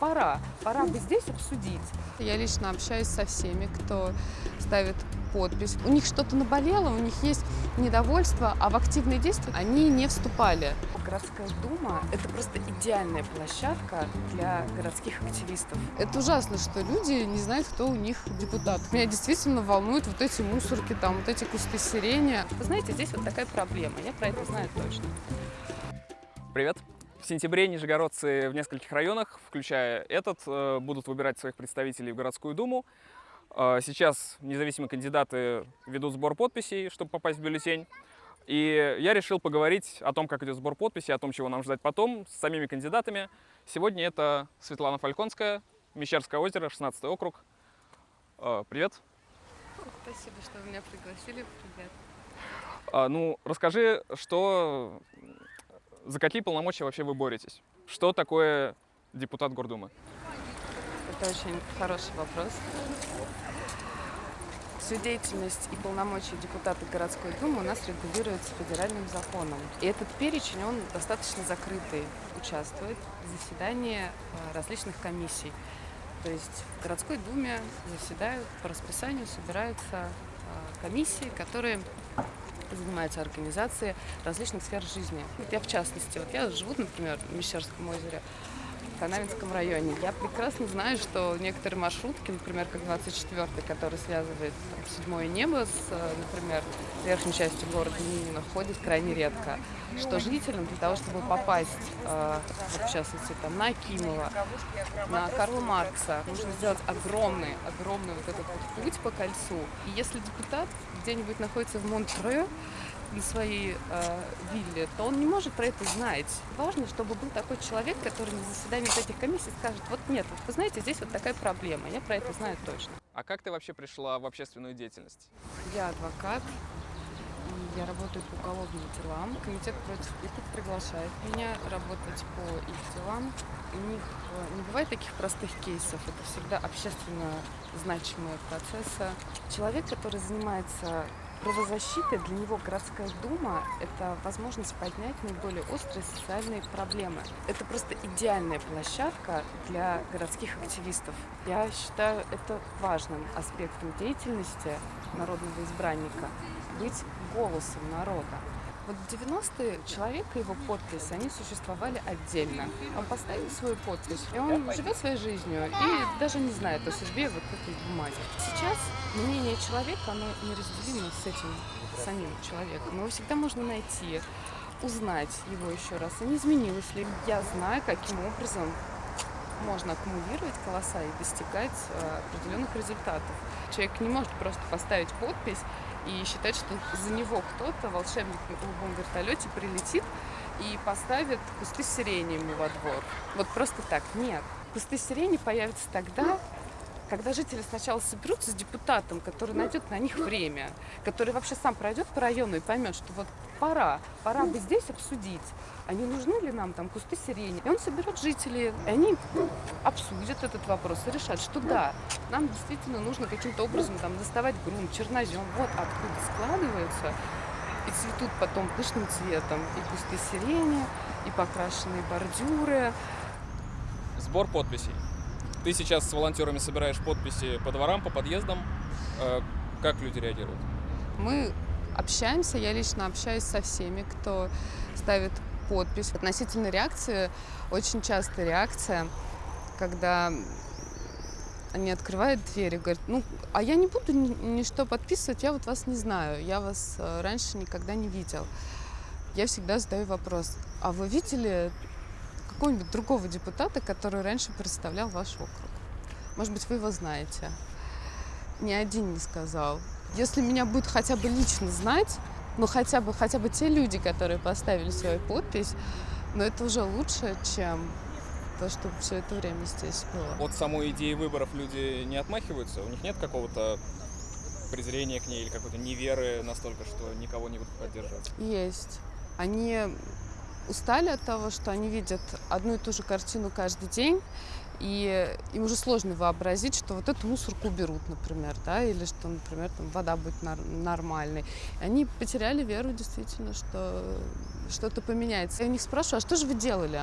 пора, пора бы здесь обсудить. Я лично общаюсь со всеми, кто ставит подпись. У них что-то наболело, у них есть недовольство, а в активные действия они не вступали. Городская дума – это просто идеальная площадка для городских активистов. Это ужасно, что люди не знают, кто у них депутат. Меня действительно волнуют вот эти мусорки, там, вот эти кусты сирени. Вы знаете, здесь вот такая проблема, я про это знаю точно. Привет! В сентябре нижегородцы в нескольких районах, включая этот, э, будут выбирать своих представителей в городскую думу. Э, сейчас независимые кандидаты ведут сбор подписей, чтобы попасть в бюллетень. И я решил поговорить о том, как идет сбор подписей, о том, чего нам ждать потом, с самими кандидатами. Сегодня это Светлана Фальконская, Мещерское озеро, 16 округ. Э, Привет. Спасибо, что вы меня пригласили. Привет. А, Ну, расскажи, что, за какие полномочия вообще вы боретесь? Что такое депутат Гордумы? Это очень хороший вопрос. Всю деятельность и полномочия депутата городской думы у нас регулируется федеральным законом. И этот перечень, он достаточно закрытый. Участвует в заседании э, различных комиссий. То есть в городской думе заседают по расписанию, собираются э, комиссии, которые занимаются организацией различных сфер жизни. Вот я в частности, вот я живу, например, в Мещерском озере, Канавинском районе. Я прекрасно знаю, что некоторые маршрутки, например, как 24-й, который связывает там, седьмое небо с, э, например, верхней частью города Минина, ходит крайне редко. Что жителям для того, чтобы попасть, э, вот в частности, там, на Акимова, на Карла Маркса, нужно сделать огромный, огромный вот этот вот путь по кольцу. И если депутат где-нибудь находится в Монтре, на своей э, вилле, то он не может про это знать. Важно, чтобы был такой человек, который на заседании вот этих комиссий скажет, вот нет, вот вы знаете, здесь вот такая проблема, я про это знаю точно. А как ты вообще пришла в общественную деятельность? Я адвокат, и я работаю по уголовным делам. Комитет против пыток приглашает меня работать по их делам. У них э, не бывает таких простых кейсов, это всегда общественно значимые процессы. Человек, который занимается правозащитой, для него городская дума – это возможность поднять наиболее острые социальные проблемы. Это просто идеальная площадка для городских активистов. Я считаю это важным аспектом деятельности народного избранника – быть голосом народа. Вот в 90-е человек и его подпись, они существовали отдельно. Он поставил свою подпись, и он живет своей жизнью, и даже не знает о судьбе вот этой бумаги. Сейчас мнение человека, оно неразделимо с этим самим человеком. Его всегда можно найти, узнать его еще раз, а не изменилось ли. Я знаю, каким образом можно аккумулировать голоса и достигать э, определенных результатов. Человек не может просто поставить подпись и считать, что за него кто-то, волшебник на голубом вертолете, прилетит и поставит кусты сирени ему во двор. Вот просто так. Нет. Кусты сирени появятся тогда, когда жители сначала соберутся с депутатом, который найдет на них время, который вообще сам пройдет по району и поймет, что вот пора, пора бы здесь обсудить, а не нужны ли нам там кусты сирени. И он соберет жителей, и они обсудят этот вопрос и решат, что да, нам действительно нужно каким-то образом там доставать грунт, чернозем, вот откуда складываются и цветут потом пышным цветом и кусты сирени, и покрашенные бордюры. Сбор подписей. Ты сейчас с волонтерами собираешь подписи по дворам, по подъездам. Э, Как люди реагируют? Мы общаемся, я лично общаюсь со всеми, кто ставит подпись. Относительно реакции, очень часто реакция, когда они открывают дверь и говорят, ну, а я не буду ни, ни что подписывать, я вот вас не знаю, я вас э, раньше никогда не видел. Я всегда задаю вопрос, а вы видели какого-нибудь другого депутата, который раньше представлял ваш округ? Может быть, вы его знаете? Ни один не сказал. Если меня будет хотя бы лично знать, ну хотя бы, хотя бы те люди, которые поставили свою подпись, но это уже лучше, чем то, что все это время здесь было. От самой идеи выборов люди не отмахиваются? У них нет какого-то презрения к ней или какой-то неверы настолько, что никого не будут поддерживать? Есть. Они устали от того, что они видят одну и ту же картину каждый день, и им уже сложно вообразить, что вот эту мусорку уберут, например, да, или что, например, там вода будет нормальной. Они потеряли веру действительно, что что-то поменяется. Я у них спрашиваю, а что же вы делали?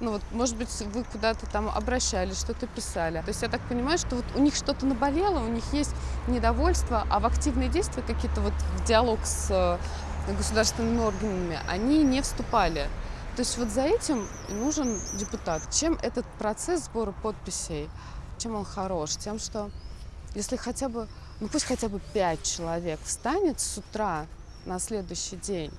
Ну вот, может быть, вы куда-то там обращались, что-то писали. То есть я так понимаю, что вот у них что-то наболело, у них есть недовольство, а в активные действия какие-то вот в диалог с государственными органами они не вступали. То есть вот за этим нужен депутат. Чем этот процесс сбора подписей, чем он хорош? Тем, что если хотя бы, ну пусть хотя бы пять человек встанет с утра на следующий день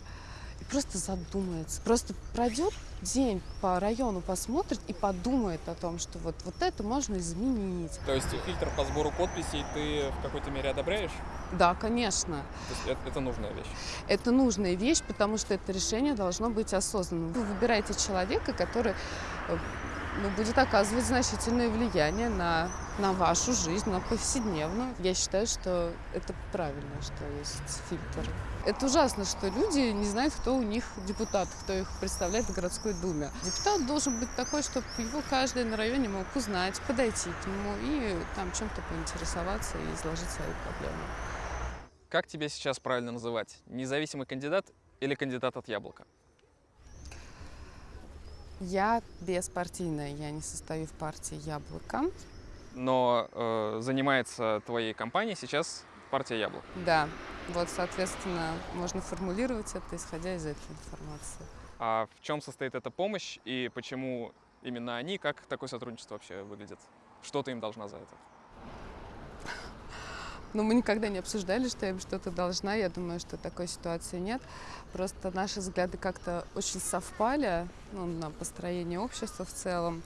просто задумается, просто пройдет день по району, посмотрит и подумает о том, что вот, вот это можно изменить. То есть фильтр по сбору подписей ты в какой-то мере одобряешь? Да, конечно. То есть это, это нужная вещь. Это нужная вещь, потому что это решение должно быть осознанным. Вы выбираете человека, который э, ну, будет оказывать значительное влияние на, на вашу жизнь, на повседневную. Я считаю, что это правильно, что есть фильтр. Это ужасно, что люди не знают, кто у них депутат, кто их представляет в городской думе. Депутат должен быть такой, чтобы его каждый на районе мог узнать, подойти к нему и там чем-то поинтересоваться и изложить свои проблемы. Как тебя сейчас правильно называть? Независимый кандидат или кандидат от яблока? Я беспартийная, я не состою в партии «Яблоко». Но э, занимается твоей компанией сейчас партия яблоко. Да, вот, соответственно, можно формулировать это, исходя из этой информации. А в чем состоит эта помощь и почему именно они? Как такое сотрудничество вообще выглядит? Что ты им должна за это? Но мы никогда не обсуждали, что я им что-то должна. Я думаю, что такой ситуации нет. Просто наши взгляды как-то очень совпали ну, на построение общества в целом.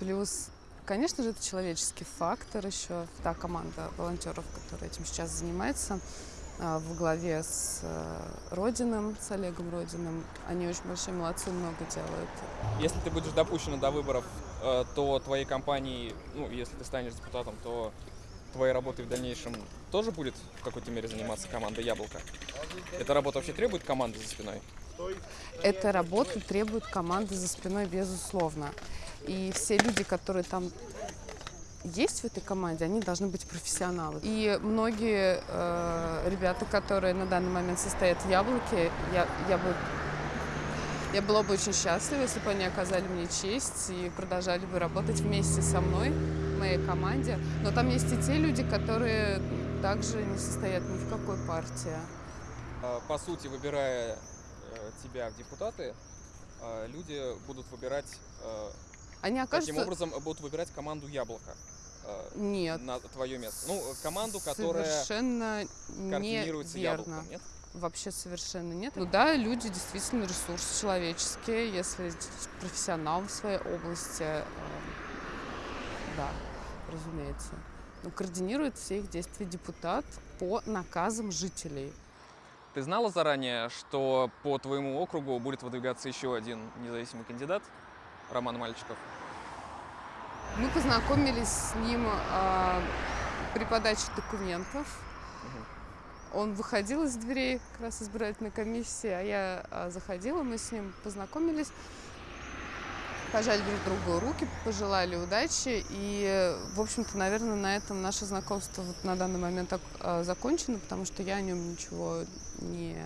Плюс, конечно же, это человеческий фактор еще. Та команда волонтеров, которая этим сейчас занимается, а, в главе с э, Родиным, с Олегом Родиным. Они очень большие молодцы, много делают. Если ты будешь допущена до выборов, э, то твоей компании, ну, если ты станешь депутатом, то твоей работой в дальнейшем тоже будет в какой-то мере заниматься команда «Яблоко»? Эта работа вообще требует команды за спиной? Эта работа требует команды за спиной, безусловно. И все люди, которые там есть в этой команде, они должны быть профессионалы. И многие э, ребята, которые на данный момент состоят в «Яблоке», я, я бы я была бы очень счастлива, если бы они оказали мне честь и продолжали бы работать вместе со мной, моей команде. Но там есть и те люди, которые также не состоят ни в какой партии. А, По сути, выбирая э, тебя в депутаты, э, люди будут выбирать, э, Они таким окажутся... образом будут выбирать команду «Яблоко» э, Нет. на твое место. Ну, команду, которая Совершенно координируется неверно. «Яблоком», нет? Вообще совершенно нет. Ну да, люди действительно ресурсы человеческие, если профессионал в своей области, э, да, разумеется. Но координирует все их действия депутат по наказам жителей. Ты знала заранее, что по твоему округу будет выдвигаться еще один независимый кандидат, Роман Мальчиков? Мы познакомились с ним а, при подаче документов. Он выходил из дверей как раз избирательной комиссии, а я а, заходила, мы с ним познакомились, пожали друг другу руки, пожелали удачи. И, в общем-то, наверное, на этом наше знакомство вот на данный момент а, закончено, потому что я о нем ничего не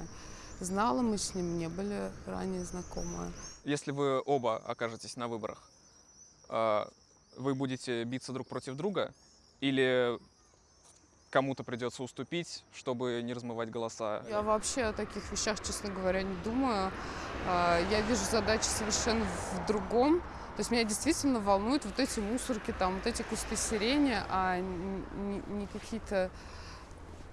знала, мы с ним не были ранее знакомы. Если вы оба окажетесь на выборах, а, вы будете биться друг против друга или кому-то придется уступить, чтобы не размывать голоса? Я вообще о таких вещах, честно говоря, не думаю. А, Я вижу задачи совершенно в другом. То есть меня действительно волнуют вот эти мусорки, там, вот эти кусты сирени, а не какие-то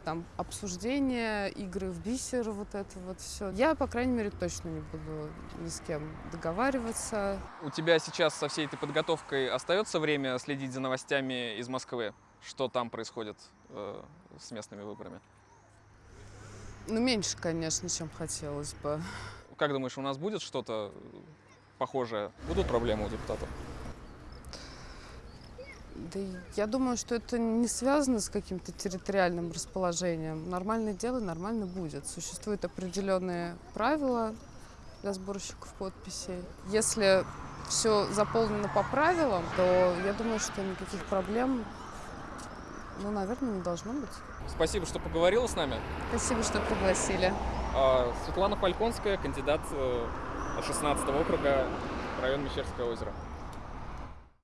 там обсуждения, игры в бисер, вот это вот все. Я, по крайней мере, точно не буду ни с кем договариваться. У тебя сейчас со всей этой подготовкой остается время следить за новостями из Москвы? Что там происходит э, с местными выборами? Ну, меньше, конечно, чем хотелось бы. Как думаешь, у нас будет что-то похожее? Будут проблемы у депутатов? Да я думаю, что это не связано с каким-то территориальным расположением. Нормальное дело нормально будет. Существуют определенные правила для сборщиков подписей. Если все заполнено по правилам, то я думаю, что никаких проблем, ну, наверное, не должно быть. Спасибо, что поговорила с нами. Спасибо, что пригласили. А, Светлана Фальконская, кандидат э, от 16 округа район Мещерское озеро.